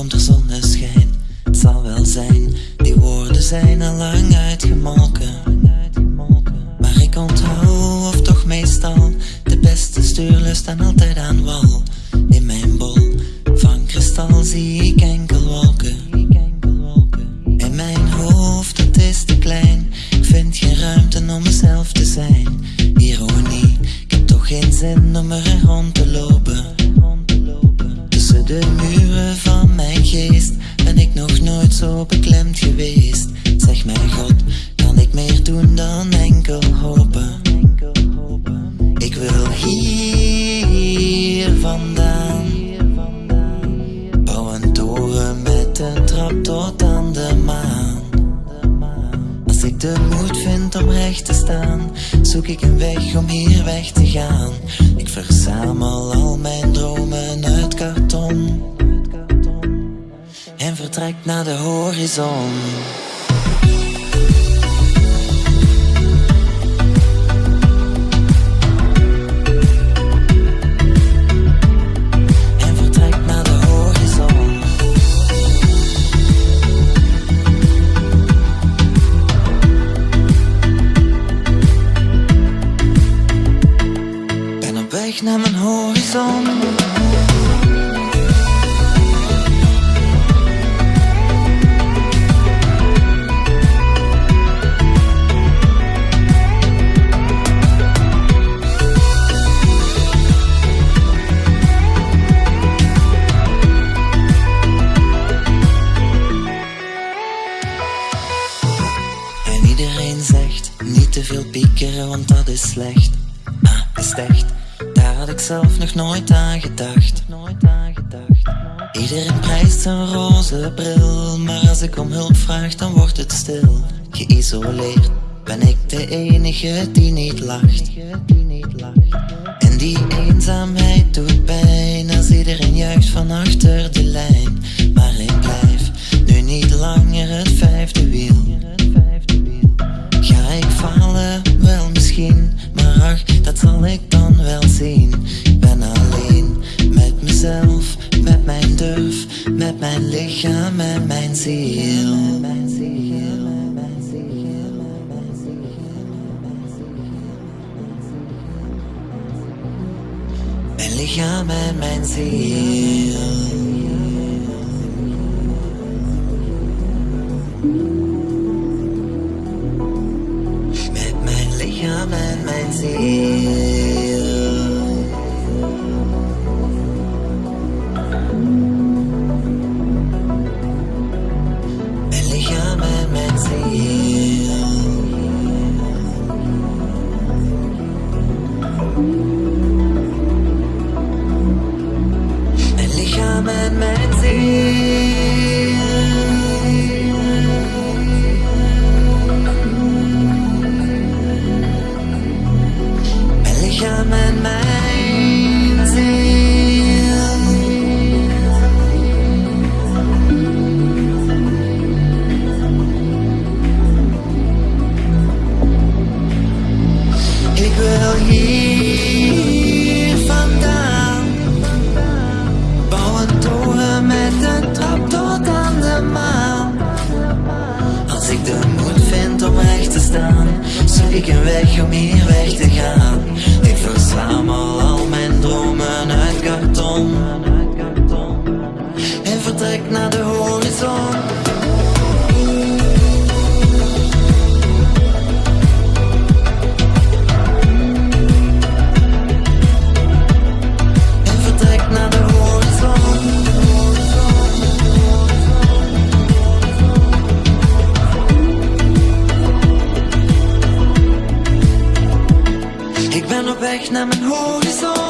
komt er zonneschijn. Het zal wel zijn, die woorden zijn al lang uitgemolken. Maar ik onthoud, of toch meestal, de beste stuurlust staan altijd aan wal. In mijn bol van kristal zie ik enkel wolken. En mijn hoofd, het is te klein, Vind geen ruimte om mezelf te zijn. Ironie, ik heb toch geen zin om er rond te lopen. Aan de maan. Als ik de moed vind om recht te staan, zoek ik een weg om hier weg te gaan. Ik verzamel al mijn dromen uit karton en vertrek naar de horizon. Naar mijn horizon. En iedereen zegt niet te veel piekeren, want dat is slecht. Ah, is echt? Ik zelf nog nooit aan gedacht. Iedereen prijst een roze bril, maar als ik om hulp vraag, dan wordt het stil. Geïsoleerd ben ik de enige die niet lacht. En die eenzaamheid doet pijn als iedereen juicht van achter lichaam en mijn ziel. Met mijn zoek ik een weg Ik ben op weg naar mijn horizon.